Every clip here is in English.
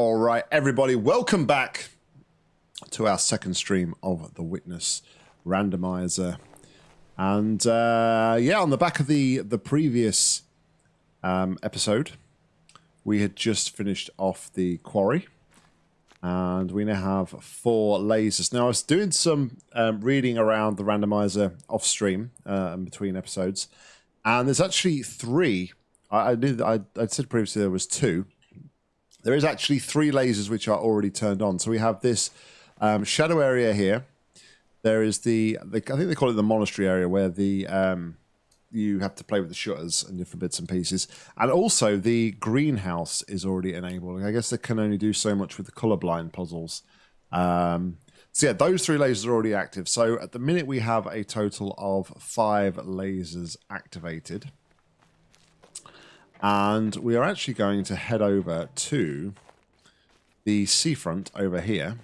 All right, everybody, welcome back to our second stream of the Witness Randomizer. And uh, yeah, on the back of the the previous um, episode, we had just finished off the quarry, and we now have four lasers. Now, I was doing some um, reading around the randomizer off stream uh, in between episodes, and there's actually three. I, I knew I, I said previously there was two there is actually three lasers which are already turned on. So we have this um, shadow area here. There is the, the, I think they call it the monastery area where the um, you have to play with the shutters and different bits and pieces. And also the greenhouse is already enabled. I guess they can only do so much with the colorblind puzzles. Um, so yeah, those three lasers are already active. So at the minute we have a total of five lasers activated. And we are actually going to head over to the seafront over here.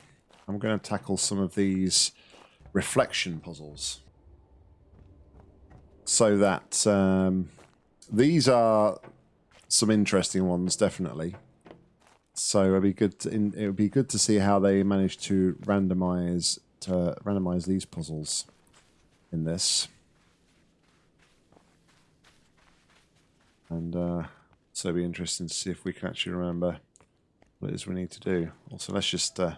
I'm going to tackle some of these reflection puzzles. So that um, these are some interesting ones, definitely. So it'd be good. To, it would be good to see how they manage to randomize to randomize these puzzles in this. And uh, so it'll be interesting to see if we can actually remember what it is we need to do. Also, let's just... Uh,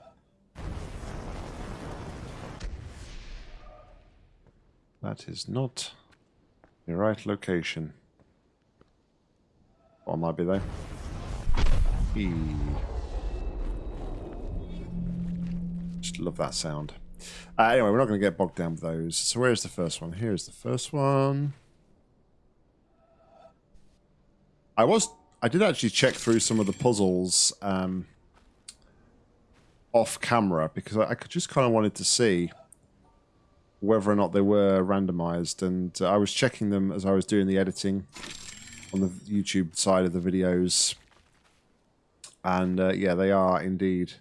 that is not the right location. Or might be though. E Just love that sound. Uh, anyway, we're not going to get bogged down with those. So where's the first one? Here's the first one. I was I did actually check through some of the puzzles um, off camera because I, I just kind of wanted to see whether or not they were randomized, and uh, I was checking them as I was doing the editing on the YouTube side of the videos, and uh, yeah, they are indeed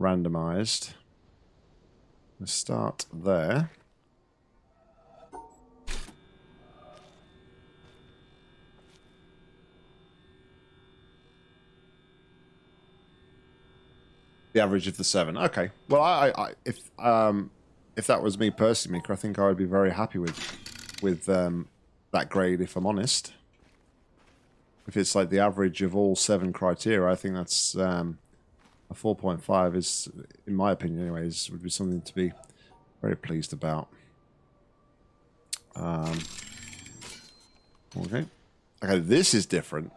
randomized. Let's start there. The average of the seven. Okay. Well, I, I if um, if that was me personally, I think I would be very happy with with um, that grade. If I'm honest, if it's like the average of all seven criteria, I think that's um, a 4.5 is, in my opinion, anyways, would be something to be very pleased about. Um, okay. Okay, this is different.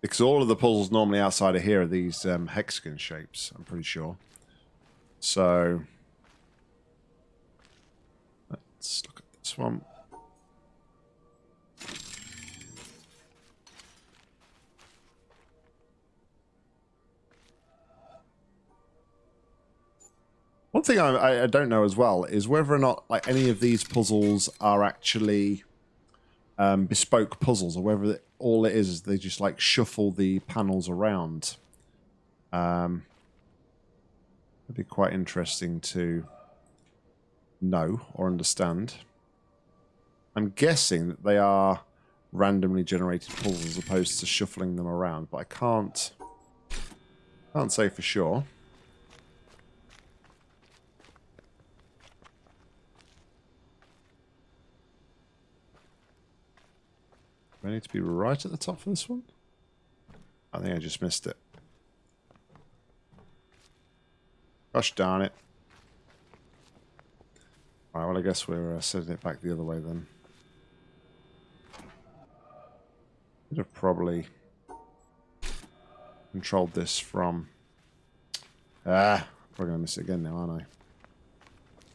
Because all of the puzzles normally outside of here are these um, hexagon shapes, I'm pretty sure. So, let's look at this one. One thing I, I don't know as well is whether or not like any of these puzzles are actually um, bespoke puzzles, or whether all it is is they just like shuffle the panels around. Um, it'd be quite interesting to know or understand. I'm guessing that they are randomly generated puzzles as opposed to shuffling them around, but I can't can't say for sure. I need to be right at the top for this one? I think I just missed it. Gosh darn it. Alright, well I guess we're uh, setting it back the other way then. Could have probably controlled this from... Ah, probably going to miss it again now, aren't I?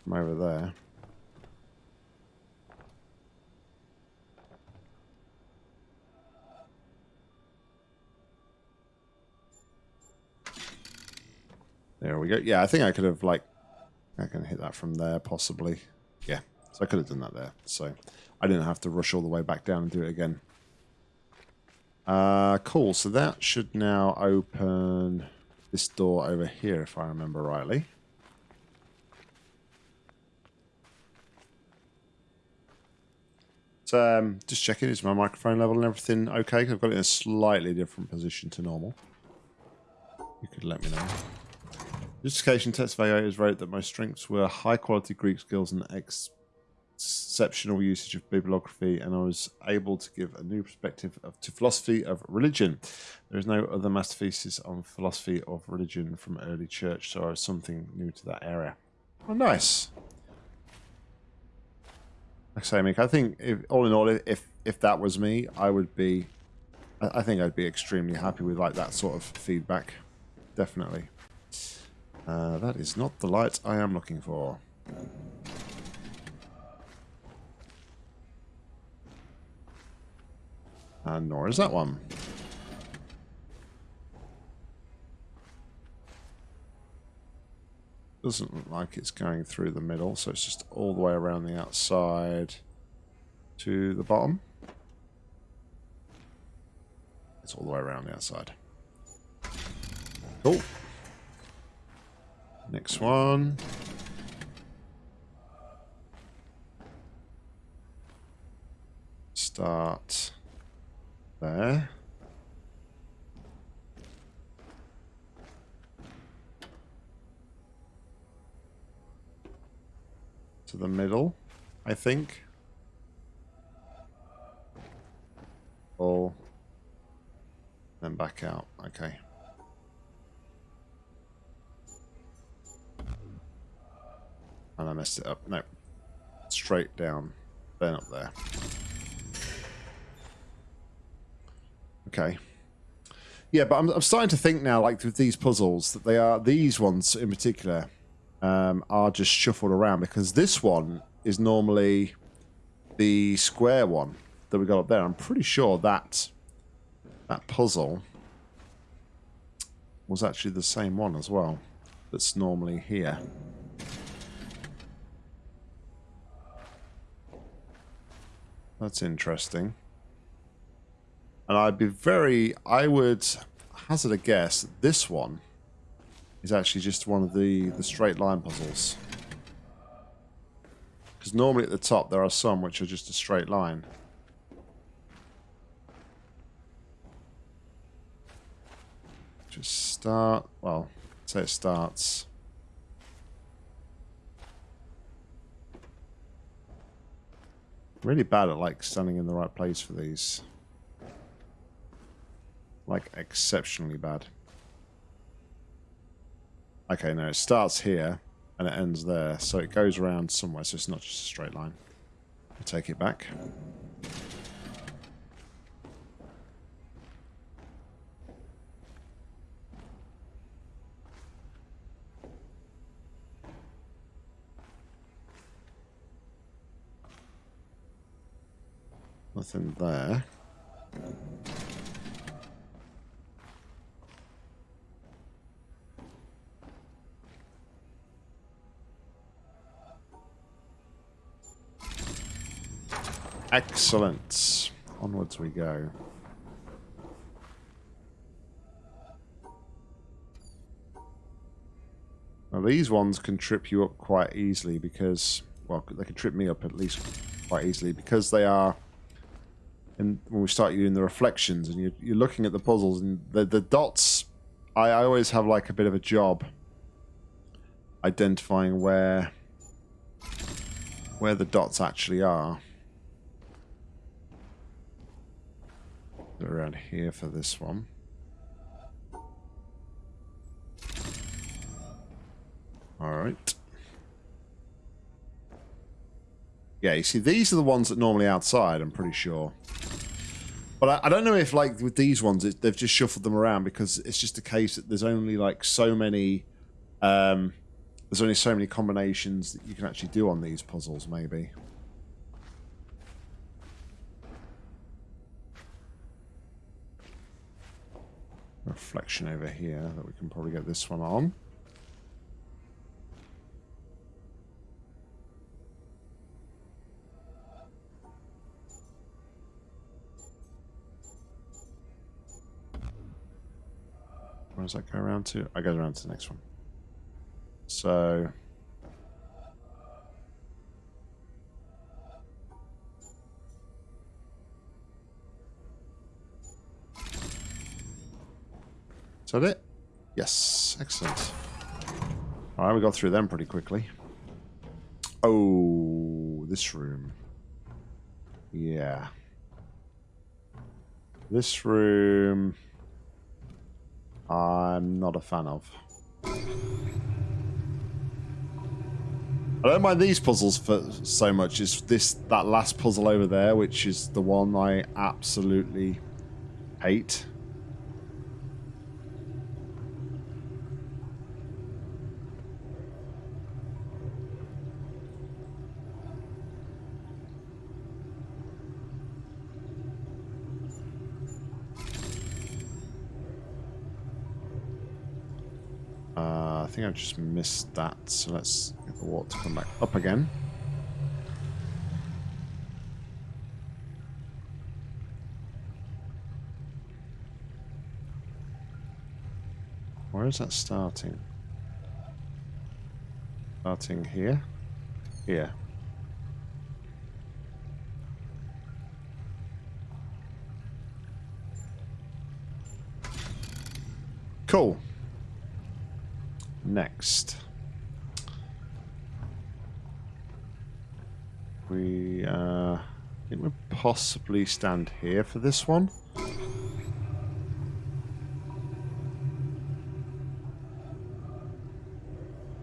From over there. There we go. Yeah, I think I could have, like, I can hit that from there, possibly. Yeah, so I could have done that there. So I didn't have to rush all the way back down and do it again. Uh, cool, so that should now open this door over here, if I remember rightly. So, um, just checking, is my microphone level and everything okay? I've got it in a slightly different position to normal. You could let me know. Justification test evaluators wrote that my strengths were high quality Greek skills and ex exceptional usage of bibliography, and I was able to give a new perspective of, to philosophy of religion. There is no other masterpieces on philosophy of religion from early church, so I was something new to that area. Oh, nice. Like I say, Mick, I think if, all in all, if if that was me, I would be, I think I'd be extremely happy with like that sort of feedback. Definitely. Uh, that is not the light I am looking for. And nor is that one. Doesn't look like it's going through the middle, so it's just all the way around the outside to the bottom. It's all the way around the outside. Cool. Next one. Start there. To the middle, I think. All. Then back out. Okay. I messed it up. No. Straight down. Then up there. Okay. Yeah, but I'm, I'm starting to think now, like with these puzzles, that they are these ones in particular um, are just shuffled around because this one is normally the square one that we got up there. I'm pretty sure that that puzzle was actually the same one as well. That's normally here. That's interesting. And I'd be very, I would hazard a guess that this one is actually just one of the, the straight line puzzles. Because normally at the top there are some which are just a straight line. Just start, well, say it starts. Really bad at like standing in the right place for these. Like, exceptionally bad. Okay, no, it starts here and it ends there. So it goes around somewhere, so it's not just a straight line. I'll take it back. Nothing there. Excellent. Onwards we go. Now these ones can trip you up quite easily because, well, they can trip me up at least quite easily because they are, and when we start doing the reflections and you're, you're looking at the puzzles and the, the dots, I, I always have like a bit of a job identifying where where the dots actually are. around here for this one. Alright. Yeah, you see, these are the ones that normally outside, I'm pretty sure. But I, I don't know if, like, with these ones, it, they've just shuffled them around because it's just a case that there's only, like, so many... Um, there's only so many combinations that you can actually do on these puzzles, maybe. reflection over here that we can probably get this one on. Where does that go around to? I go around to the next one. So Is that it? Yes, excellent. All right, we got through them pretty quickly. Oh, this room. Yeah. This room... I'm not a fan of. I don't mind these puzzles for so much. It's this that last puzzle over there, which is the one I absolutely hate. Uh, think I just missed that, so let's get the water to come back up again. Where is that starting? Starting here? Here. Cool next? We, uh, think we possibly stand here for this one.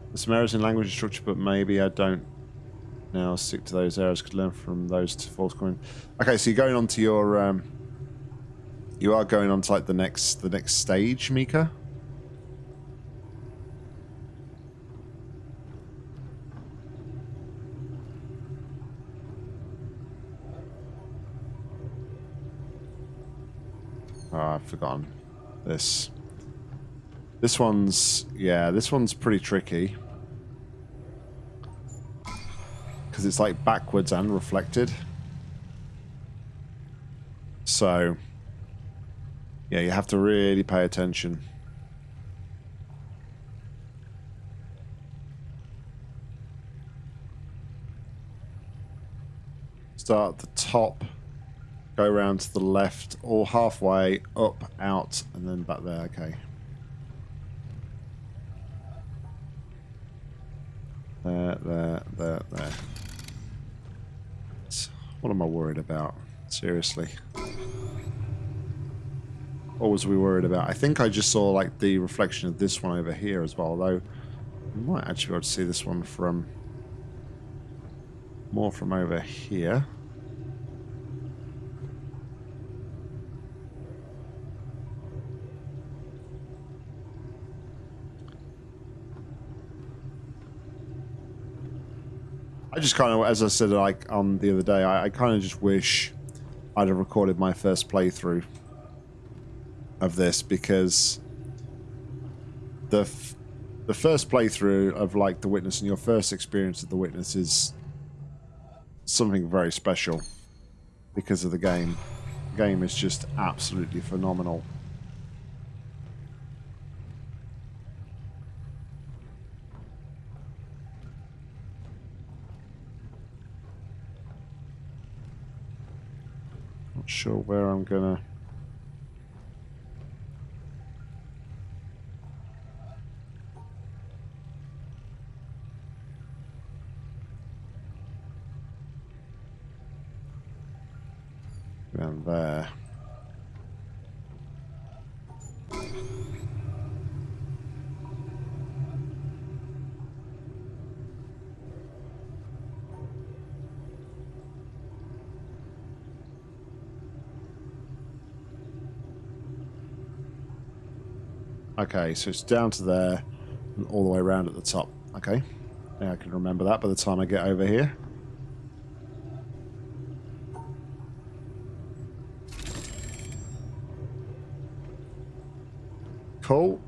There's some errors in language structure, but maybe I don't now stick to those errors. Could learn from those to forthcoming. Okay, so you're going on to your, um, you are going on to like the next, the next stage, Mika. Ah, I've forgotten this. This one's, yeah, this one's pretty tricky. Because it's like backwards and reflected. So, yeah, you have to really pay attention. Start at the top go around to the left or halfway, up, out, and then back there. Okay. There, there, there, there. What am I worried about? Seriously. What was we worried about? I think I just saw like the reflection of this one over here as well, although I might actually be able to see this one from more from over here. I just kind of, as I said, like on the other day, I, I kind of just wish I'd have recorded my first playthrough of this because the the first playthrough of like the witness and your first experience of the witness is something very special because of the game. The game is just absolutely phenomenal. Sure where I'm gonna... Around there. Okay, so it's down to there and all the way around at the top. Okay. Yeah, I can remember that by the time I get over here. Cool.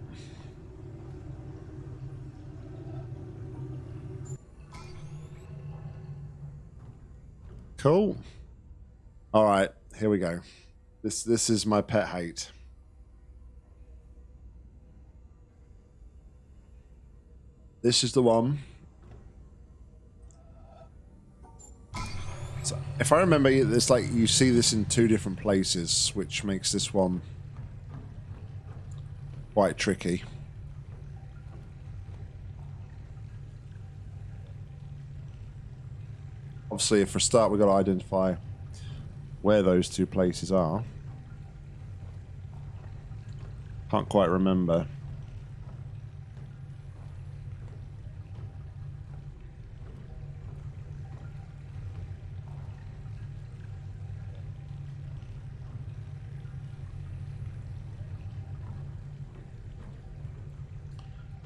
Cool. All right, here we go. This this is my pet hate. This is the one. So if I remember, it's like you see this in two different places, which makes this one quite tricky. Obviously, for a start, we've got to identify where those two places are. Can't quite remember.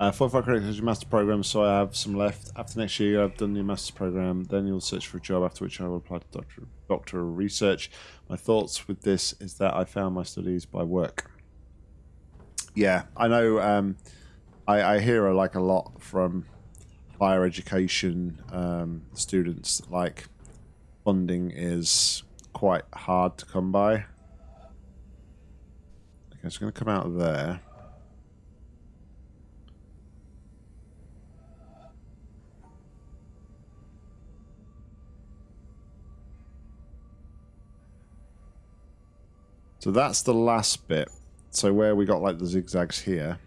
Uh, 45 credits is your master program, so I have some left. After next year, I've done your master program. Then you'll search for a job, after which I will apply to doctor, doctoral research. My thoughts with this is that I found my studies by work. Yeah, I know. Um, I, I hear like a lot from higher education um, students. Like funding is quite hard to come by. Okay, it's going to come out there. So that's the last bit. So where we got like the zigzags here.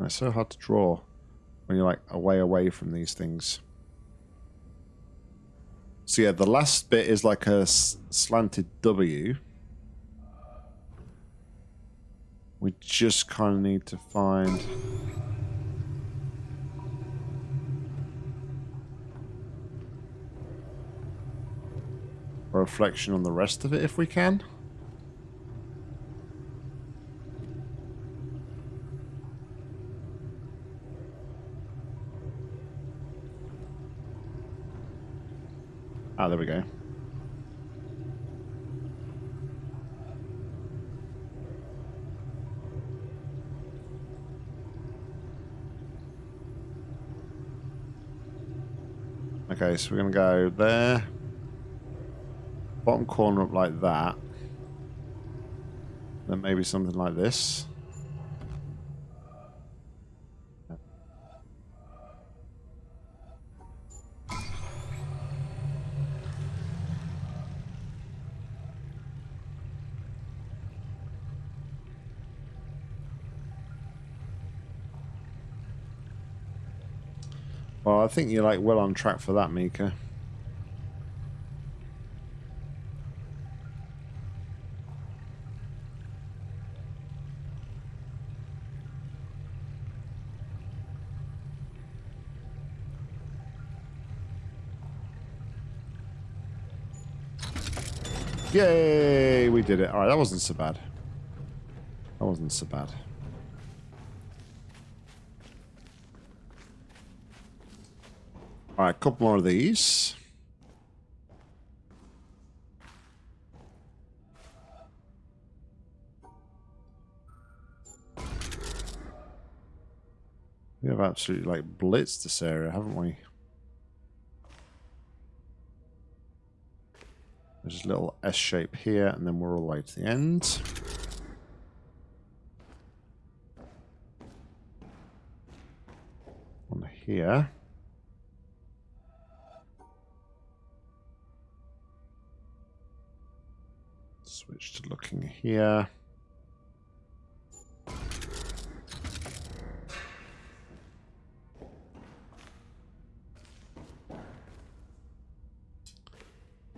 It's so hard to draw when you're like away away from these things. So yeah, the last bit is like a slanted W. We just kind of need to find... a reflection on the rest of it if we can. Ah, there we go. Okay, so we're going to go there. Bottom corner up like that. Then maybe something like this. Think you're like well on track for that, Mika. Yay! We did it. Alright, that wasn't so bad. That wasn't so bad. Alright, a couple more of these. We have absolutely like blitzed this area, haven't we? There's a little S shape here, and then we're all the way to the end. One here. Switch to looking here.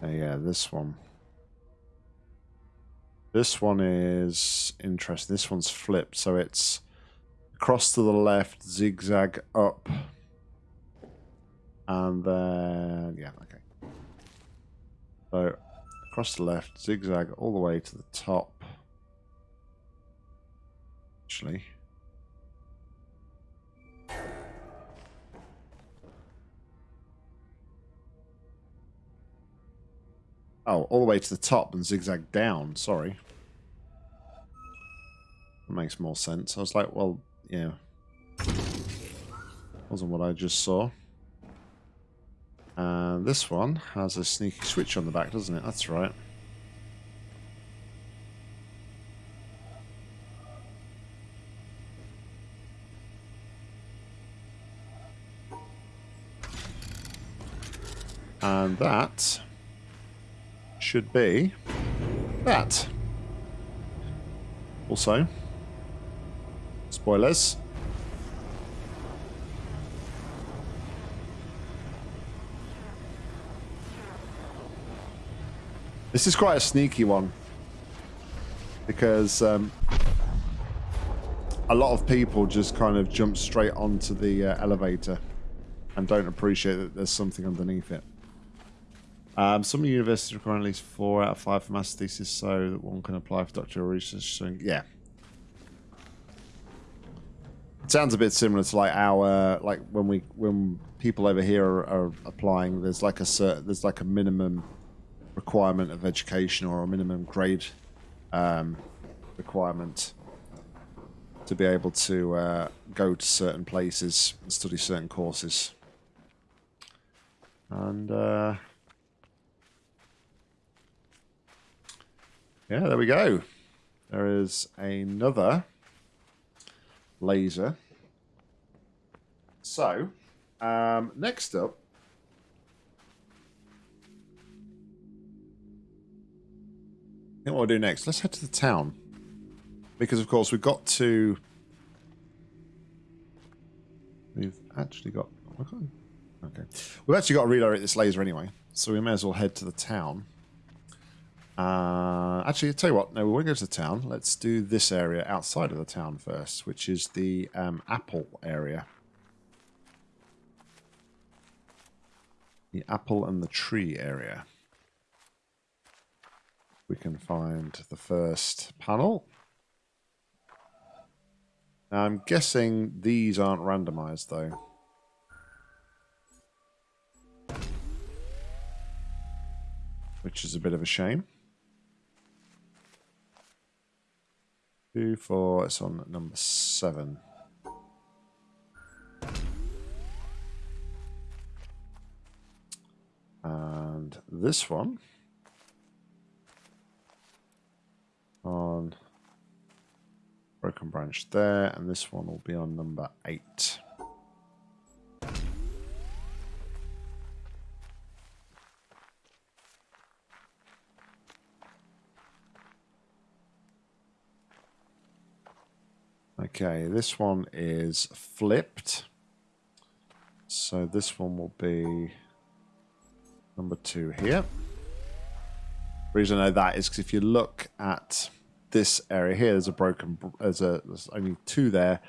Uh, yeah, this one. This one is interesting. This one's flipped, so it's across to the left, zigzag up, and then yeah, okay. So across the left, zigzag all the way to the top. Actually. Oh, all the way to the top and zigzag down, sorry. That makes more sense. I was like, well, yeah. Wasn't what I just saw. And this one has a sneaky switch on the back, doesn't it? That's right. And that should be that. Also, spoilers, This is quite a sneaky one because um, a lot of people just kind of jump straight onto the uh, elevator and don't appreciate that there's something underneath it. Um, some universities require at least four out of five for master thesis so that one can apply for doctoral research. So, yeah. It sounds a bit similar to like our like when we when people over here are, are applying. There's like a certain, there's like a minimum requirement of education or a minimum grade um, requirement to be able to uh, go to certain places and study certain courses. And uh, yeah, there we go. There is another laser. So, um, next up, I think what we'll do next, let's head to the town. Because, of course, we've got to... We've actually got... Okay. We've actually got to redirect this laser anyway. So we may as well head to the town. Uh, actually, I'll tell you what. No, we won't go to the town. Let's do this area outside of the town first, which is the um, apple area. The apple and the tree area. We can find the first panel. Now, I'm guessing these aren't randomized, though. Which is a bit of a shame. Two, four, it's on number seven. And this one on broken branch there, and this one will be on number eight. Okay, this one is flipped. So this one will be number two here. Reason I know that is because if you look at this area here, there's a broken, there's a, there's only two there,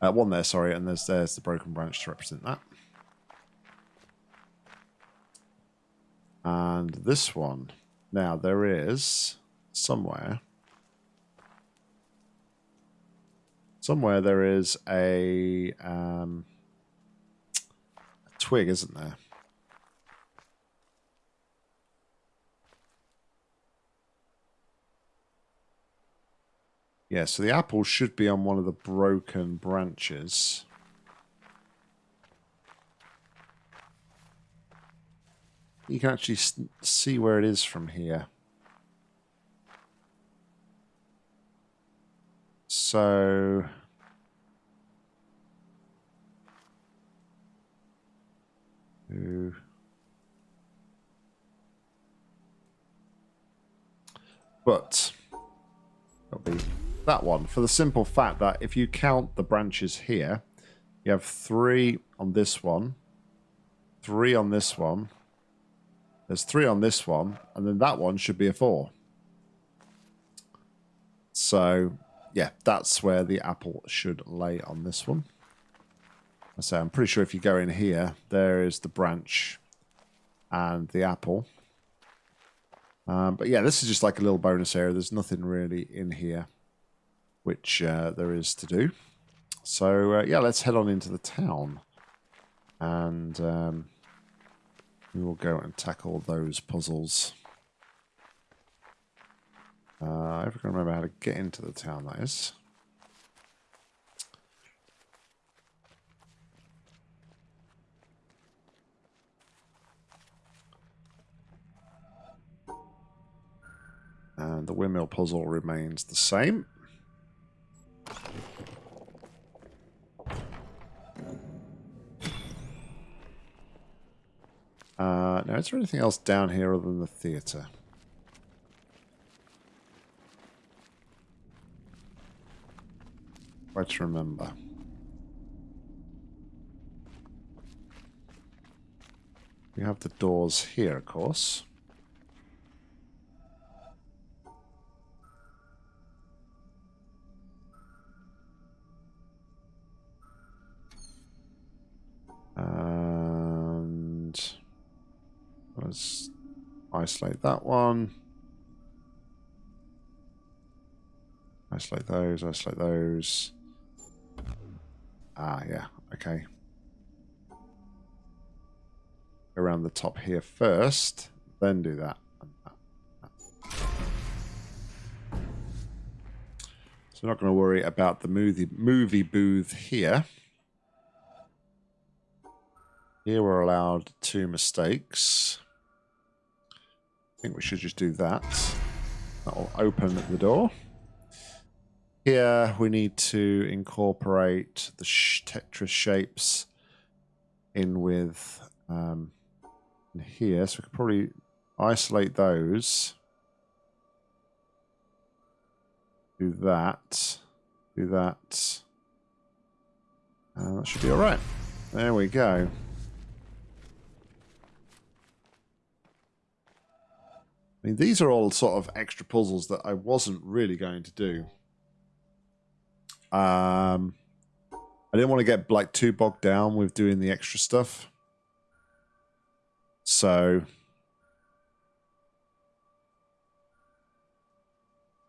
uh, one there, sorry, and there's there's the broken branch to represent that. And this one, now there is somewhere, somewhere there is a, um, a twig, isn't there? Yeah, so the apple should be on one of the broken branches. You can actually see where it is from here. So... But... That one for the simple fact that if you count the branches here, you have three on this one, three on this one, there's three on this one, and then that one should be a four. So, yeah, that's where the apple should lay on this one. I say, I'm pretty sure if you go in here, there is the branch and the apple. Um, but yeah, this is just like a little bonus area. There's nothing really in here which uh, there is to do. So uh, yeah, let's head on into the town, and um, we will go and tackle those puzzles. Uh, I can remember how to get into the town. That is. And the windmill puzzle remains the same. Uh, now, is there anything else down here other than the theatre? Try to remember. We have the doors here, of course. Isolate that one. Isolate those, isolate those. Ah, yeah, okay. Around the top here first, then do that. So not going to worry about the movie movie booth here. Here we're allowed two mistakes. I think we should just do that. That'll open the door. Here we need to incorporate the sh Tetris shapes in with um, in here. So we could probably isolate those. Do that. Do that. And that should be all right. There we go. I mean, these are all sort of extra puzzles that I wasn't really going to do. Um, I didn't want to get like too bogged down with doing the extra stuff. So,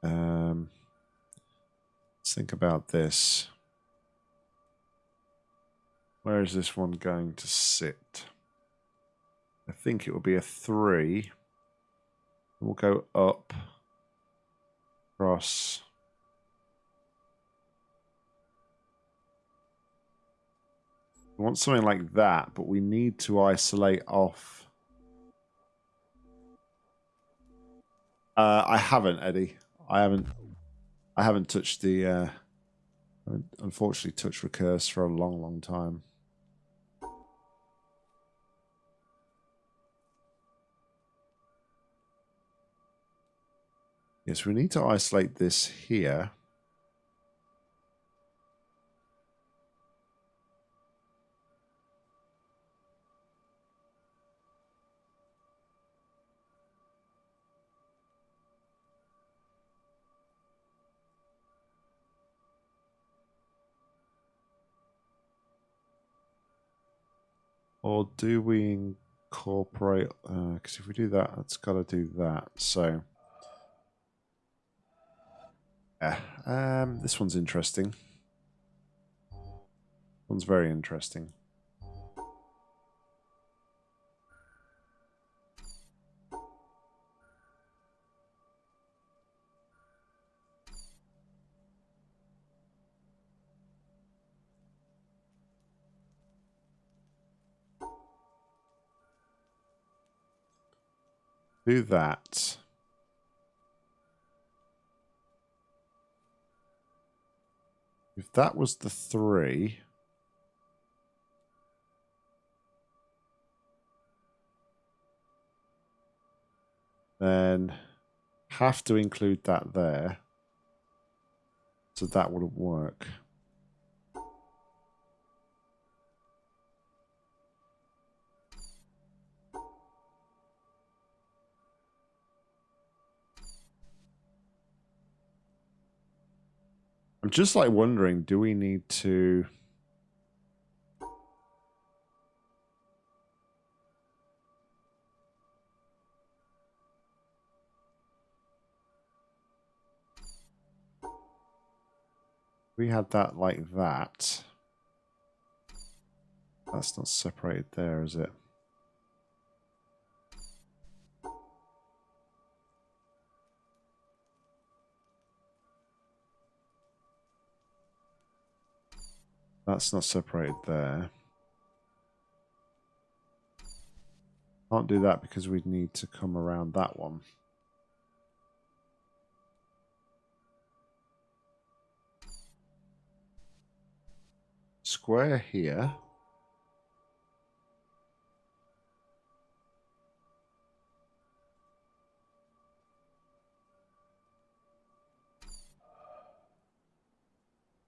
um, let's think about this. Where is this one going to sit? I think it will be a three. We'll go up, across. We want something like that, but we need to isolate off. Uh, I haven't, Eddie. I haven't. I haven't touched the. Uh, I haven't unfortunately touched recurse for a long, long time. Yes, we need to isolate this here. Or do we incorporate, because uh, if we do that, it's got to do that. So yeah, um, this one's interesting. One's very interesting. Do that. If that was the three... Then have to include that there. So that wouldn't work. I'm just like wondering, do we need to... We had that like that. That's not separated there, is it? That's not separated there. Can't do that because we'd need to come around that one. Square here.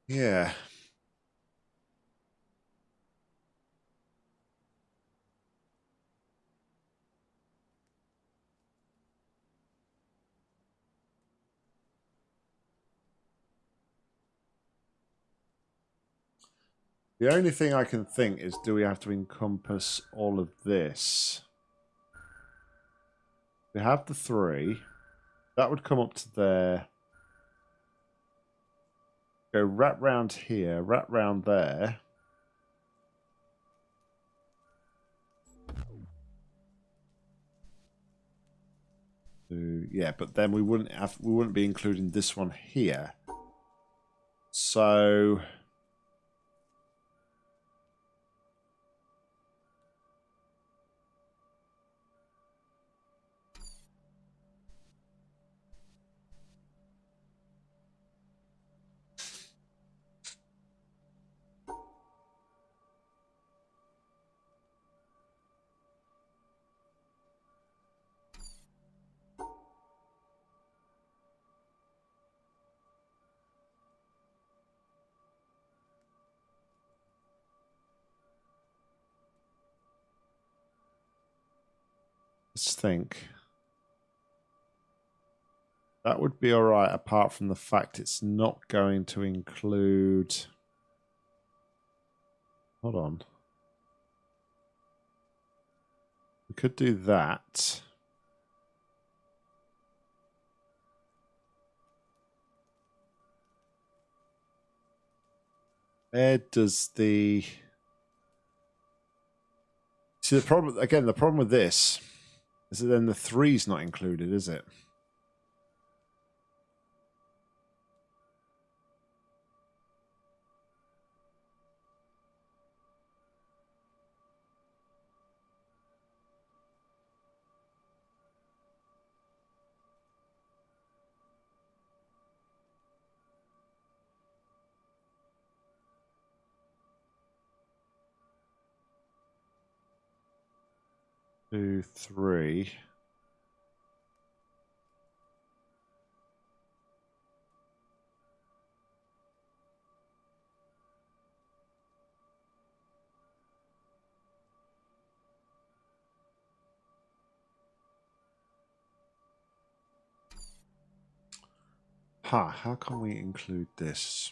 Yeah. The only thing I can think is do we have to encompass all of this? We have the three. That would come up to there. Go wrap round here, wrap round there. So, yeah, but then we wouldn't have we wouldn't be including this one here. So Let's think. That would be all right, apart from the fact it's not going to include... Hold on. We could do that. Where does the... See, the problem, again, the problem with this it then the three's not included, is it? Two, three. Ha, how can we include this?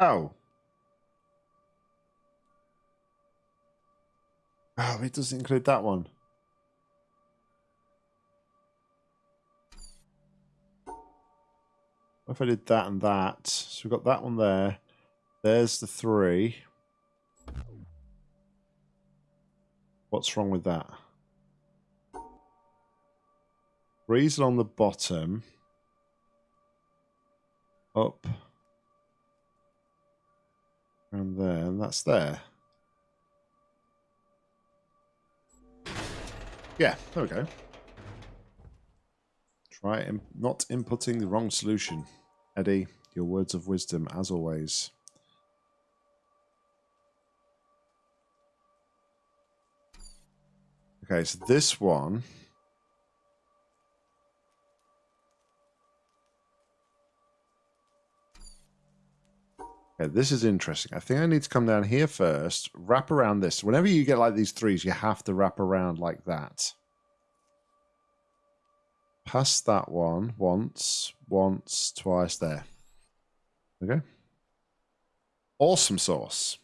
Oh. Oh, it doesn't include that one. What if I did that and that? So we've got that one there. There's the three. What's wrong with that? Three's on the bottom. Up and there, and that's there. Yeah, there we go. Try Im not inputting the wrong solution. Eddie, your words of wisdom, as always. Okay, so this one This is interesting. I think I need to come down here first, wrap around this. Whenever you get like these threes, you have to wrap around like that. Pass that one once, once, twice there. Okay. Awesome sauce.